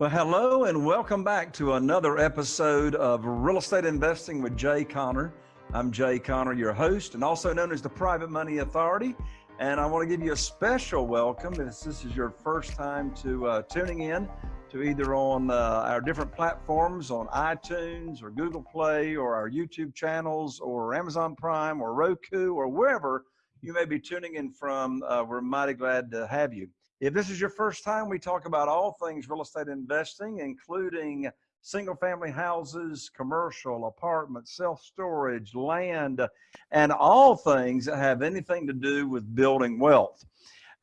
Well, hello and welcome back to another episode of Real Estate Investing with Jay Conner. I'm Jay Conner, your host, and also known as the Private Money Authority. And I want to give you a special welcome if this is your first time to uh, tuning in to either on uh, our different platforms on iTunes or Google Play or our YouTube channels or Amazon Prime or Roku or wherever you may be tuning in from. Uh, we're mighty glad to have you. If this is your first time, we talk about all things real estate investing, including single family houses, commercial, apartments, self storage, land, and all things that have anything to do with building wealth.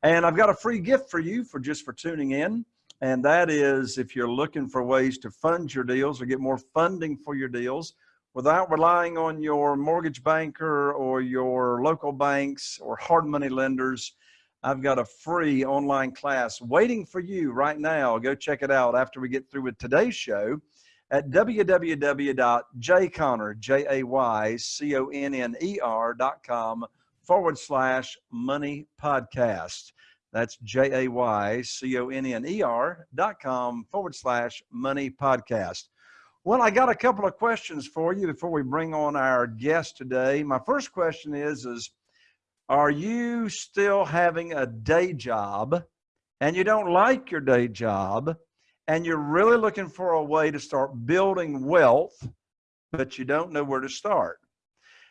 And I've got a free gift for you for just for tuning in. And that is if you're looking for ways to fund your deals or get more funding for your deals without relying on your mortgage banker or your local banks or hard money lenders, I've got a free online class waiting for you right now. Go check it out after we get through with today's show at www.jayconner, J-A-Y-C-O-N-N-E-R.com forward slash money podcast. That's J-A-Y-C-O-N-N-E-R dot com forward slash money podcast. Well, I got a couple of questions for you before we bring on our guest today. My first question is, is are you still having a day job and you don't like your day job and you're really looking for a way to start building wealth, but you don't know where to start?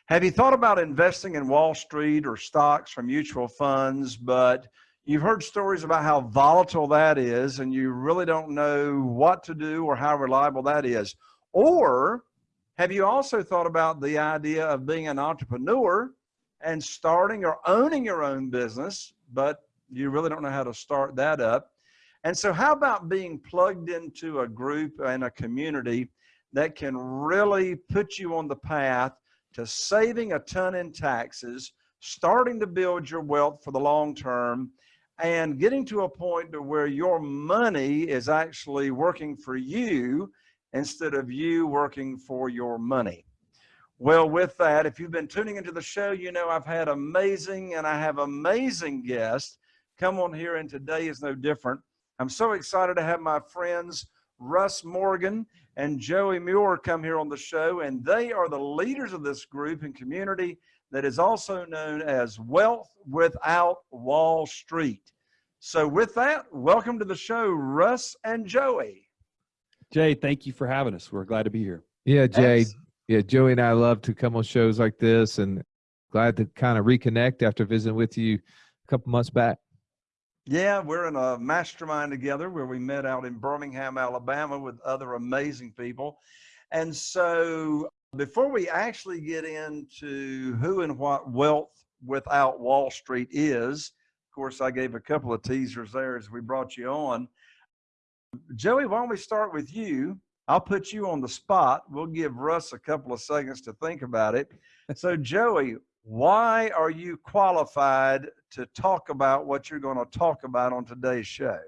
Have you thought about investing in Wall Street or stocks or mutual funds, but you've heard stories about how volatile that is and you really don't know what to do or how reliable that is? Or have you also thought about the idea of being an entrepreneur and starting or owning your own business, but you really don't know how to start that up. And so, how about being plugged into a group and a community that can really put you on the path to saving a ton in taxes, starting to build your wealth for the long term, and getting to a point to where your money is actually working for you instead of you working for your money? Well, with that, if you've been tuning into the show, you know I've had amazing and I have amazing guests come on here, and today is no different. I'm so excited to have my friends Russ Morgan and Joey Muir come here on the show, and they are the leaders of this group and community that is also known as Wealth Without Wall Street. So, with that, welcome to the show, Russ and Joey. Jay, thank you for having us. We're glad to be here. Yeah, Jay, yeah, Joey and I love to come on shows like this and glad to kind of reconnect after visiting with you a couple months back. Yeah, we're in a mastermind together where we met out in Birmingham, Alabama with other amazing people. And so before we actually get into who and what wealth without Wall Street is, of course, I gave a couple of teasers there as we brought you on. Joey, why don't we start with you? I'll put you on the spot. We'll give Russ a couple of seconds to think about it. So, Joey, why are you qualified to talk about what you're going to talk about on today's show?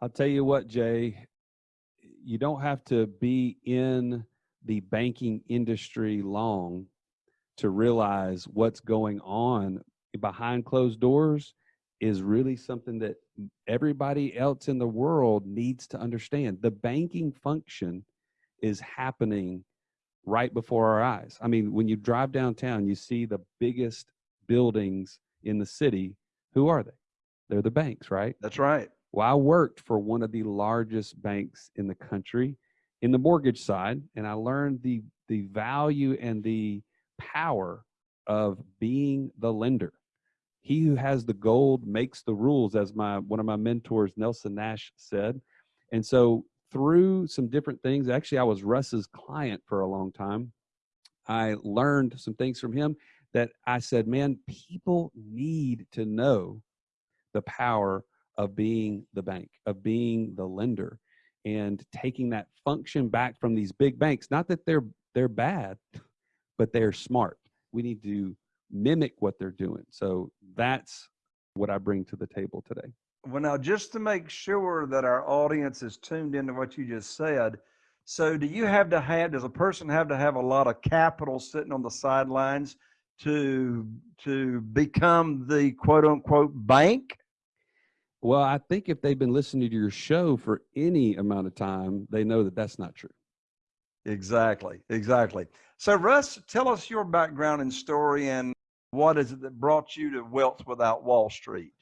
I'll tell you what, Jay, you don't have to be in the banking industry long to realize what's going on behind closed doors is really something that everybody else in the world needs to understand. The banking function is happening right before our eyes. I mean, when you drive downtown, you see the biggest buildings in the city. Who are they? They're the banks, right? That's right. Well, I worked for one of the largest banks in the country in the mortgage side, and I learned the the value and the power of being the lender he who has the gold makes the rules as my one of my mentors nelson nash said. And so through some different things actually i was russ's client for a long time. I learned some things from him that i said man people need to know the power of being the bank of being the lender and taking that function back from these big banks. Not that they're they're bad but they're smart. We need to mimic what they're doing. So that's what I bring to the table today. Well, now, just to make sure that our audience is tuned into what you just said, so do you have to have, does a person have to have a lot of capital sitting on the sidelines to, to become the quote unquote bank? Well, I think if they've been listening to your show for any amount of time, they know that that's not true. Exactly, exactly. So, Russ, tell us your background and story, and what is it that brought you to Wealth Without Wall Street?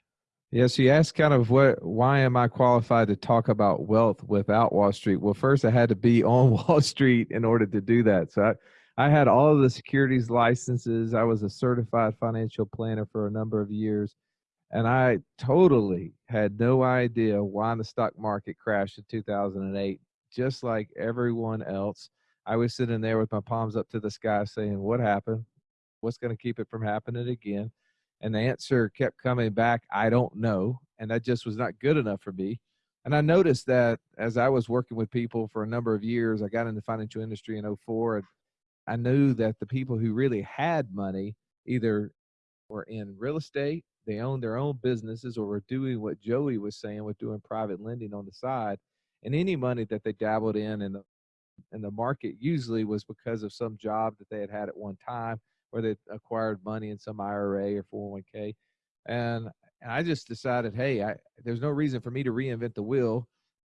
Yes, you asked kind of what why am I qualified to talk about wealth without Wall Street? Well, first I had to be on Wall Street in order to do that. So I, I had all of the securities licenses. I was a certified financial planner for a number of years. And I totally had no idea why the stock market crashed in 2008, just like everyone else. I was sitting there with my palms up to the sky saying, What happened? What's going to keep it from happening again? And the answer kept coming back, I don't know. And that just was not good enough for me. And I noticed that as I was working with people for a number of years, I got in the financial industry in 04. And I knew that the people who really had money either were in real estate, they owned their own businesses, or were doing what Joey was saying with doing private lending on the side. And any money that they dabbled in in the, in the market usually was because of some job that they had had at one time or they acquired money in some IRA or 401k. And, and I just decided, hey, I, there's no reason for me to reinvent the wheel.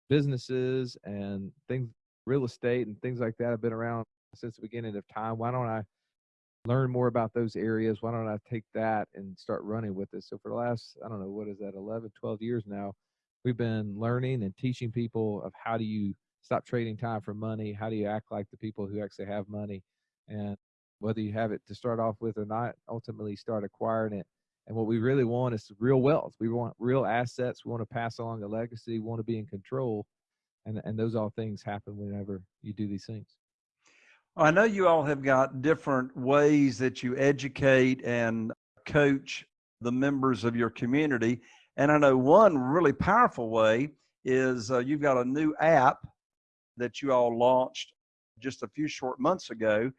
Businesses and things, real estate and things like that have been around since the beginning of time. Why don't I learn more about those areas? Why don't I take that and start running with it? So for the last, I don't know, what is that, 11, 12 years now, we've been learning and teaching people of how do you stop trading time for money? How do you act like the people who actually have money? And whether you have it to start off with or not, ultimately start acquiring it. And what we really want is real wealth. We want real assets. We want to pass along a legacy. We want to be in control. And, and those all things happen whenever you do these things. I know you all have got different ways that you educate and coach the members of your community. And I know one really powerful way is uh, you've got a new app that you all launched just a few short months ago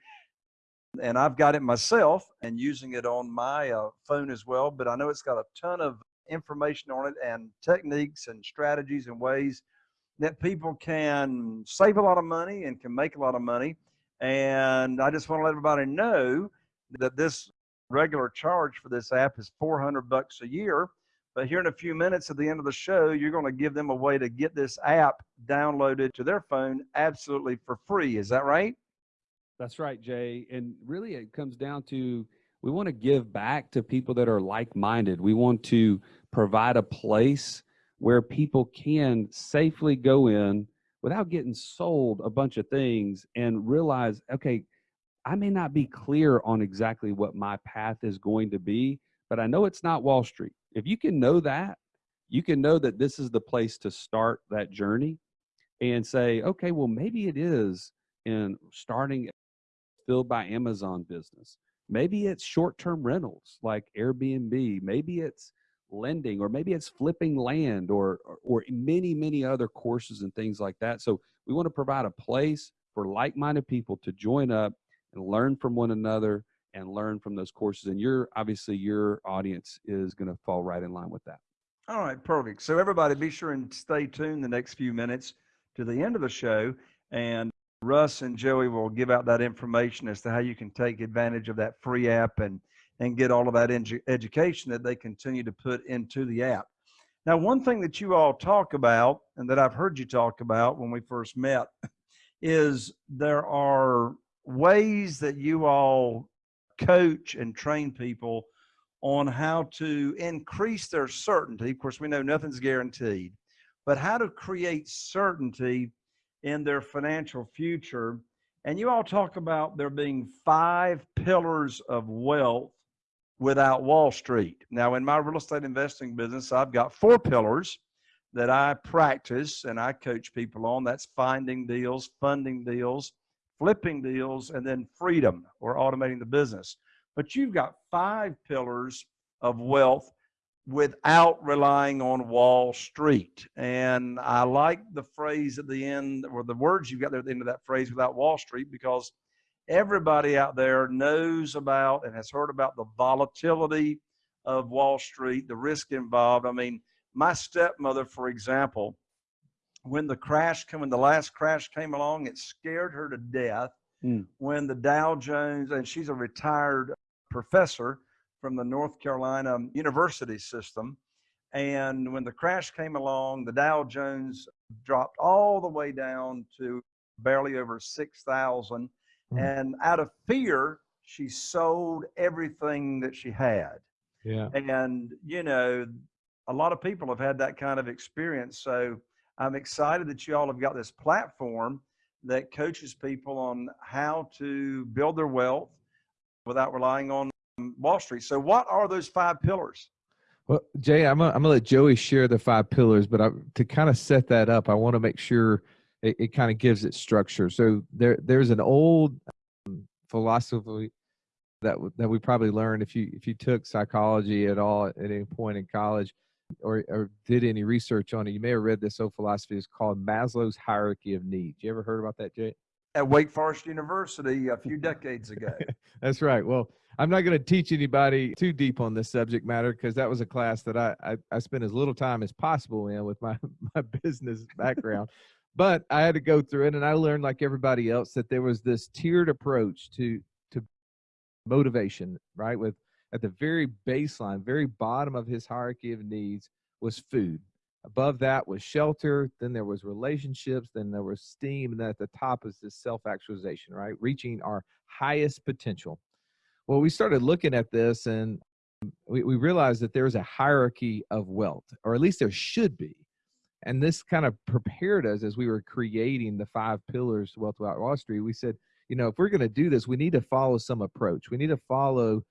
and I've got it myself and using it on my uh, phone as well. But I know it's got a ton of information on it and techniques and strategies and ways that people can save a lot of money and can make a lot of money. And I just want to let everybody know that this regular charge for this app is 400 bucks a year. But here in a few minutes at the end of the show, you're going to give them a way to get this app downloaded to their phone absolutely for free. Is that right? That's right, Jay. And really, it comes down to we want to give back to people that are like minded. We want to provide a place where people can safely go in without getting sold a bunch of things and realize, okay, I may not be clear on exactly what my path is going to be, but I know it's not Wall Street. If you can know that, you can know that this is the place to start that journey and say, okay, well, maybe it is in starting filled by Amazon business. Maybe it's short term rentals like Airbnb. Maybe it's lending or maybe it's flipping land or, or, or many, many other courses and things like that. So we want to provide a place for like minded people to join up and learn from one another and learn from those courses. And your obviously your audience is going to fall right in line with that. All right, perfect. So everybody be sure and stay tuned the next few minutes to the end of the show. And Russ and Joey will give out that information as to how you can take advantage of that free app and and get all of that edu- education that they continue to put into the app. Now, one thing that you all talk about and that I've heard you talk about when we first met is there are ways that you all coach and train people on how to increase their certainty. Of course, we know nothing's guaranteed, but how to create certainty in their financial future. And you all talk about there being five pillars of wealth without Wall Street. Now, in my real estate investing business, I've got four pillars that I practice and I coach people on. That's finding deals, funding deals, flipping deals, and then freedom or automating the business. But you've got five pillars of wealth without relying on Wall Street. And I like the phrase at the end, or the words you've got there at the end of that phrase, without Wall Street, because everybody out there knows about and has heard about the volatility of Wall Street, the risk involved. I mean, my stepmother, for example, when the crash came, when the last crash came along, it scared her to death. Mm. When the Dow Jones, and she's a retired professor, from the North Carolina University system. And when the crash came along, the Dow Jones dropped all the way down to barely over 6,000. Mm. And out of fear, she sold everything that she had. Yeah. And, you know, a lot of people have had that kind of experience. So I'm excited that you all have got this platform that coaches people on how to build their wealth without relying on Wall Street. So, what are those five pillars? Well, Jay, I'm gonna, let Joey share the five pillars, but I, to kind of set that up, I want to make sure it, it kind of gives it structure. So there there's an old um, philosophy that that we probably learned if you if you took psychology at all at any point in college or or did any research on it, you may have read this old philosophy. It's called Maslow's hierarchy of needs. You ever heard about that, Jay? At Wake Forest University a few decades ago. That's right. Well, I'm not going to teach anybody too deep on this subject matter because that was a class that I, I, I spent as little time as possible in with my, my business background. but I had to go through it and I learned like everybody else that there was this tiered approach to to motivation, right? With at the very baseline, very bottom of his hierarchy of needs was food. Above that was shelter, then there was relationships, then there was steam, and then at the top is this self-actualization, right? Reaching our highest potential. Well, we started looking at this and we, we realized that there's a hierarchy of wealth, or at least there should be. And this kind of prepared us as we were creating the five pillars Wealth Without Wall Street. We said, you know, if we're going to do this, we need to follow some approach. We need to follow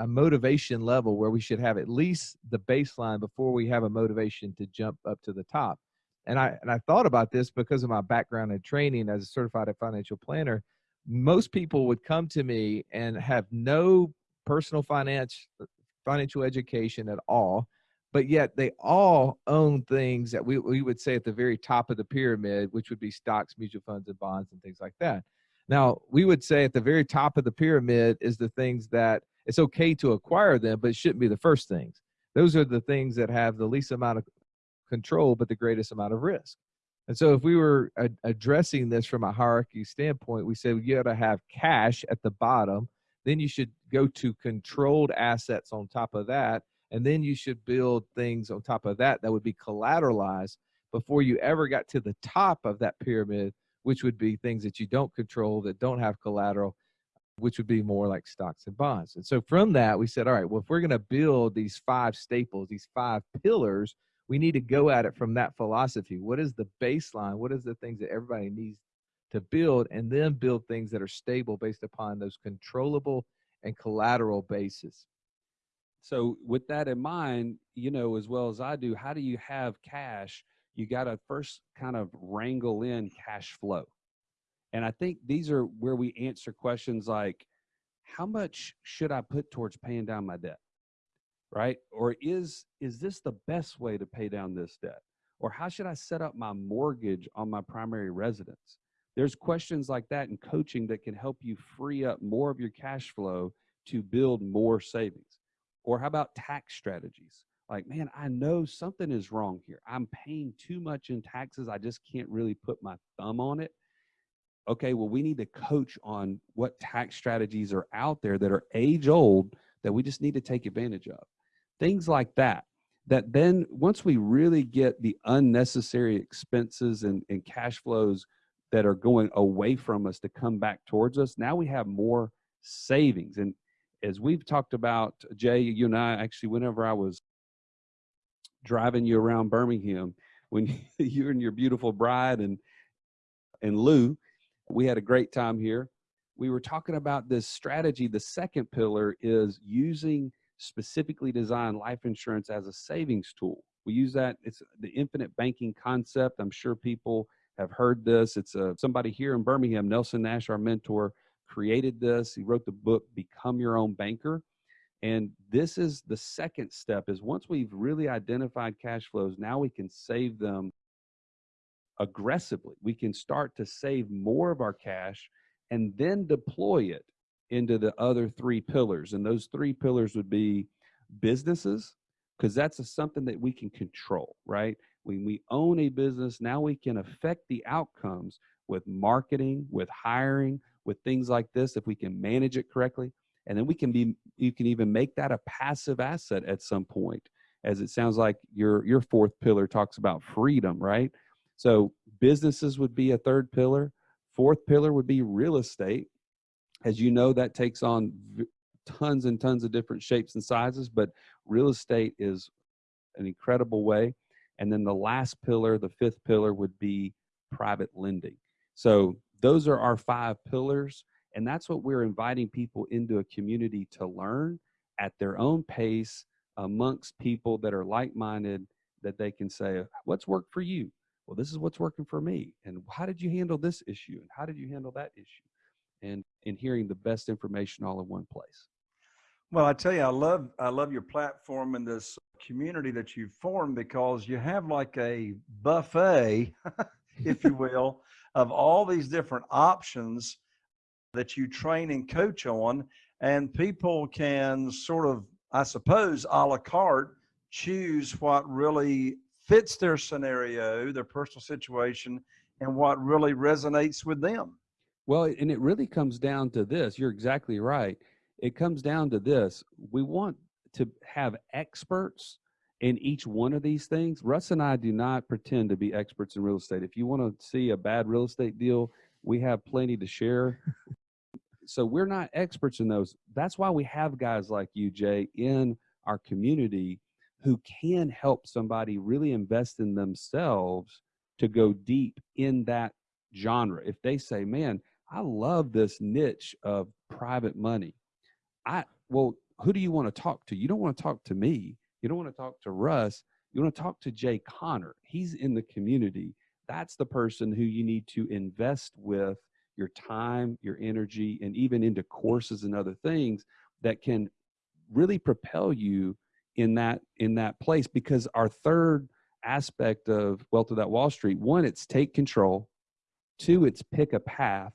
a motivation level where we should have at least the baseline before we have a motivation to jump up to the top. And I and I thought about this because of my background and training as a certified financial planner. Most people would come to me and have no personal finance uh, financial education at all, but yet they all own things that we, we would say at the very top of the pyramid, which would be stocks, mutual funds, and bonds, and things like that. Now, we would say at the very top of the pyramid is the things that it's okay to acquire them, but it shouldn't be the first things. Those are the things that have the least amount of control, but the greatest amount of risk. And so, if we were a- addressing this from a hierarchy standpoint, we said you got to have cash at the bottom. Then you should go to controlled assets on top of that. And then you should build things on top of that that would be collateralized before you ever got to the top of that pyramid, which would be things that you don't control, that don't have collateral, which would be more like stocks and bonds. And so from that, we said, all right, well, if we're going to build these five staples, these five pillars, we need to go at it from that philosophy. What is the baseline? What is the things that everybody needs to build? And then build things that are stable based upon those controllable and collateral basis. So with that in mind, you know, as well as I do, how do you have cash? You got to first kind of wrangle in cash flow. And I think these are where we answer questions like, how much should I put towards paying down my debt? Right? Or is is this the best way to pay down this debt? Or how should I set up my mortgage on my primary residence? There's questions like that in coaching that can help you free up more of your cash flow to build more savings. Or how about tax strategies? Like, man, I know something is wrong here. I'm paying too much in taxes. I just can't really put my thumb on it. Okay, well, we need to coach on what tax strategies are out there that are age old that we just need to take advantage of. Things like that. That then, once we really get the unnecessary expenses and, and cash flows that are going away from us to come back towards us, now we have more savings. And as we've talked about, Jay, you and I actually, whenever I was driving you around Birmingham, when you and your beautiful bride and and Lou, we had a great time here. We were talking about this strategy. The second pillar is using specifically designed life insurance as a savings tool. We use that. It's the infinite banking concept. I'm sure people have heard this. It's a, somebody here in Birmingham, Nelson Nash, our mentor, created this. He wrote the book Become Your Own Banker. And this is the second step is once we've really identified cash flows, now we can save them aggressively. We can start to save more of our cash and then deploy it into the other three pillars. And those three pillars would be businesses, because that's a, something that we can control, right? When we own a business, now we can affect the outcomes with marketing, with hiring, with things like this if we can manage it correctly. And then we can be, you can even make that a passive asset at some point. as it sounds like your your fourth pillar talks about freedom, right? So businesses would be a third pillar. Fourth pillar would be real estate. As you know, that takes on tons and tons of different shapes and sizes, but real estate is an incredible way. And then the last pillar, the fifth pillar, would be private lending. So those are our five pillars. And that's what we're inviting people into a community to learn at their own pace amongst people that are like minded, that they can say, What's worked for you? Well, this is what's working for me. And how did you handle this issue? And how did you handle that issue? And in hearing the best information all in one place. Well, I tell you, I love I love your platform and this community that you've formed because you have like a buffet, if you will, of all these different options that you train and coach on, and people can sort of, I suppose, a la carte, choose what really fits their scenario, their personal situation, and what really resonates with them. Well, and it really comes down to this. You're exactly right. It comes down to this. We want to have experts in each one of these things. Russ and I do not pretend to be experts in real estate. If you want to see a bad real estate deal, we have plenty to share. so we're not experts in those. That's why we have guys like you, Jay, in our community who can help somebody really invest in themselves to go deep in that genre. If they say, man, I love this niche of private money. I well, who do you want to talk to? You don't want to talk to me. You don't want to talk to Russ. You want to talk to Jay Conner. He's in the community. That's the person who you need to invest with your time, your energy, and even into courses and other things that can really propel you in that in that place because our third aspect of wealth without wall street one it's take control two it's pick a path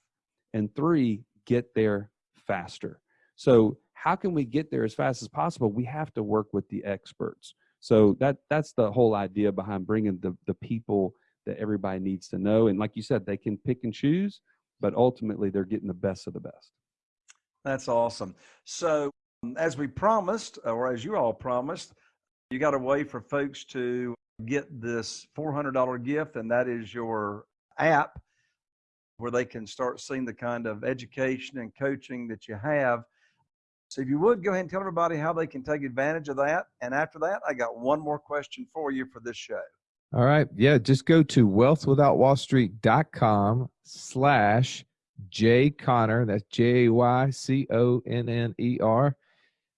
and three get there faster. So how can we get there as fast as possible? We have to work with the experts. So that that's the whole idea behind bringing the the people that everybody needs to know and like you said they can pick and choose but ultimately they're getting the best of the best. That's awesome. So, as we promised, or as you all promised, you got a way for folks to get this $400 gift, and that is your app where they can start seeing the kind of education and coaching that you have. So, if you would go ahead and tell everybody how they can take advantage of that. And after that, I got one more question for you for this show. All right. Yeah. Just go to wealthwithoutwallstreet.com slash Jay Conner. That's J A Y C O N N E R.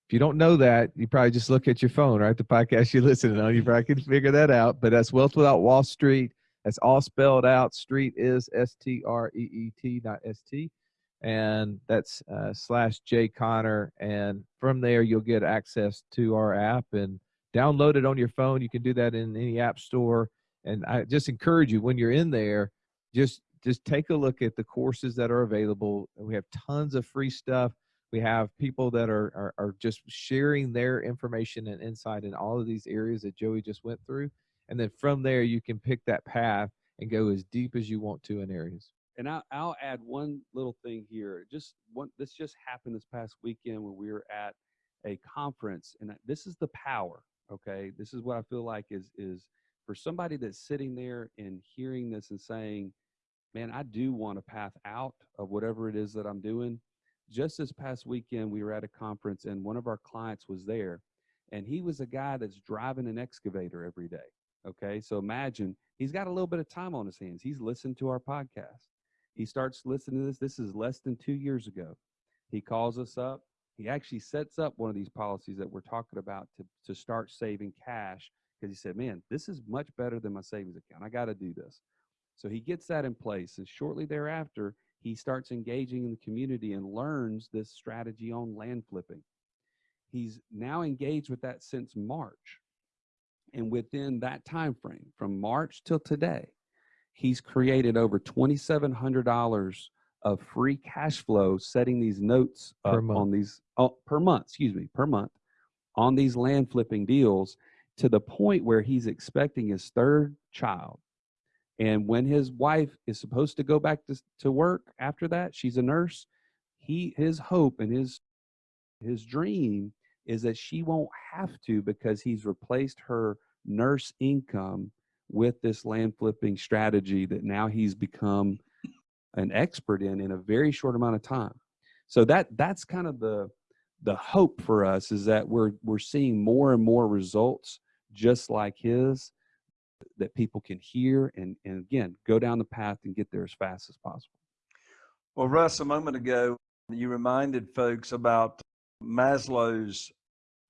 If you don't know that, you probably just look at your phone, right? The podcast you're listening on, you probably can figure that out. But that's Wealth Without Wall Street. That's all spelled out. Street is S T R E E T, not S T. And that's uh, slash Jay Conner. And from there, you'll get access to our app and download it on your phone. You can do that in any app store. And I just encourage you when you're in there, just just take a look at the courses that are available. We have tons of free stuff. We have people that are, are are just sharing their information and insight in all of these areas that Joey just went through. And then from there, you can pick that path and go as deep as you want to in areas. and I'll, I'll add one little thing here. Just one, this just happened this past weekend when we were at a conference, and this is the power. Okay, this is what I feel like is is for somebody that's sitting there and hearing this and saying, "Man, I do want a path out of whatever it is that I'm doing." Just this past weekend, we were at a conference, and one of our clients was there, and he was a guy that's driving an excavator every day. Okay, so imagine he's got a little bit of time on his hands. He's listened to our podcast. He starts listening to this. This is less than two years ago. He calls us up. He actually sets up one of these policies that we're talking about to, to start saving cash because he said, Man, this is much better than my savings account. I got to do this. So he gets that in place. And shortly thereafter, he starts engaging in the community and learns this strategy on land flipping. He's now engaged with that since March. And within that time frame, from March till today, he's created over $2,700 of free cash flow setting these notes up on these oh, per month, excuse me, per month on these land flipping deals to the point where he's expecting his third child. And when his wife is supposed to go back to, to work after that, she's a nurse. He his hope and his his dream is that she won't have to because he's replaced her nurse income with this land flipping strategy that now he's become an expert in in a very short amount of time. So that that's kind of the the hope for us is that we're we're seeing more and more results just like his that people can hear and and again go down the path and get there as fast as possible. Well, Russ, a moment ago, you reminded folks about Maslow's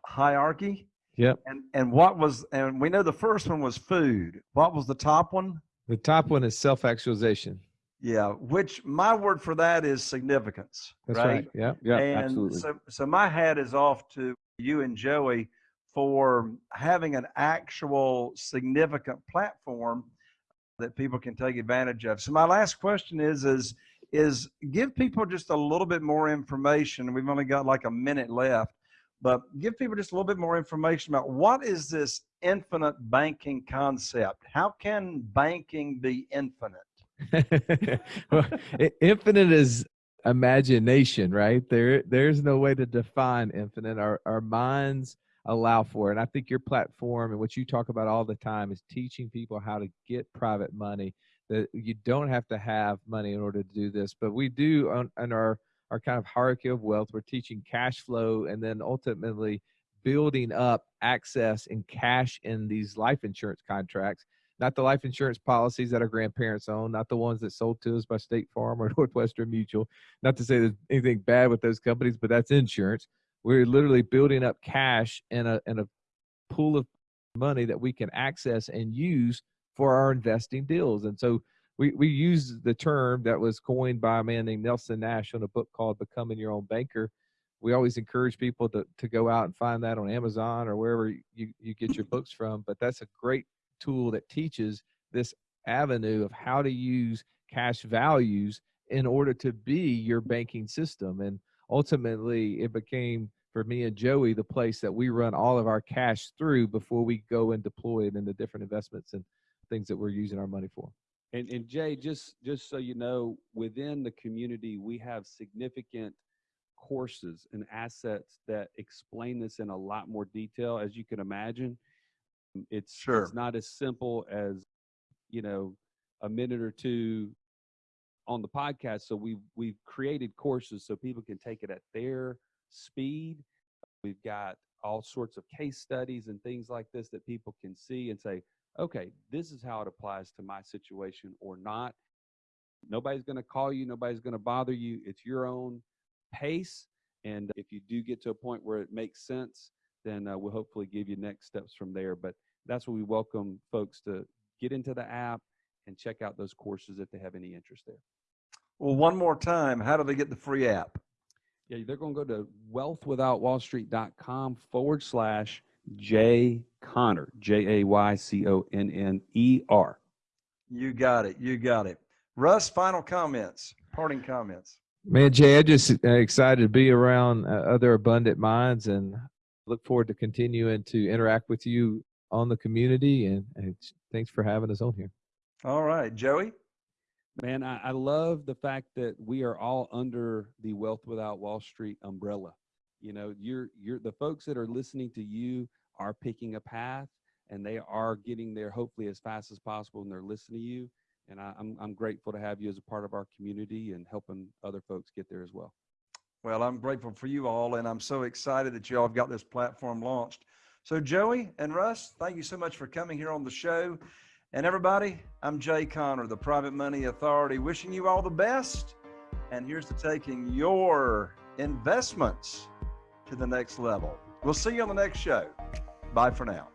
hierarchy. Yep. And and what was and we know the first one was food. What was the top one? The top one is self actualization. Yeah, which my word for that is significance. That's right. right. Yeah. Yeah. and absolutely. So so my hat is off to you and Joey for having an actual significant platform that people can take advantage of. So my last question is is is give people just a little bit more information. We've only got like a minute left, but give people just a little bit more information about what is this infinite banking concept? How can banking be infinite? well, infinite is imagination, right? There there's no way to define infinite. Our our minds allow for. And I think your platform and what you talk about all the time is teaching people how to get private money. That you don't have to have money in order to do this, but we do on, on our our kind of hierarchy of wealth. We're teaching cash flow and then ultimately building up access and cash in these life insurance contracts. Not the life insurance policies that our grandparents own, not the ones that sold to us by State Farm or Northwestern Mutual. Not to say there's anything bad with those companies, but that's insurance we're literally building up cash in a in a pool of money that we can access and use for our investing deals. And so we, we use the term that was coined by a man named Nelson Nash on a book called Becoming Your Own Banker. We always encourage people to, to go out and find that on Amazon or wherever you, you get your books from. But that's a great tool that teaches this avenue of how to use cash values in order to be your banking system. And ultimately, it became for me and Joey, the place that we run all of our cash through before we go and deploy it into different investments and things that we're using our money for. And, and Jay, just just so you know, within the community, we have significant courses and assets that explain this in a lot more detail, as you can imagine. It's sure. it's not as simple as you know a minute or two on the podcast. So we've we've created courses so people can take it at their speed. We've got all sorts of case studies and things like this that people can see and say, okay, this is how it applies to my situation or not. Nobody's going to call you, nobody's going to bother you. It's your own pace. And if you do get to a point where it makes sense, then uh, we'll hopefully give you next steps from there. But that's what we welcome folks to get into the app and check out those courses if they have any interest there. Well, one more time, how do they get the free app? Yeah, they're going to go to wealthwithoutwallstreet.com forward slash Jay Conner, J A Y C O N N E R. You got it. You got it. Russ, final comments, parting comments. Man, Jay, I just uh, excited to be around uh, other abundant minds and look forward to continuing to interact with you on the community. And, and thanks for having us on here. All right, Joey. Man, I, I love the fact that we are all under the Wealth Without Wall Street umbrella. You know, you're you're the folks that are listening to you are picking a path and they are getting there hopefully as fast as possible and they're listening to you. And I, I'm I'm grateful to have you as a part of our community and helping other folks get there as well. Well, I'm grateful for you all, and I'm so excited that you all have got this platform launched. So, Joey and Russ, thank you so much for coming here on the show. And everybody, I'm Jay Conner, the Private Money Authority, wishing you all the best. And here's to taking your investments to the next level. We'll see you on the next show. Bye for now.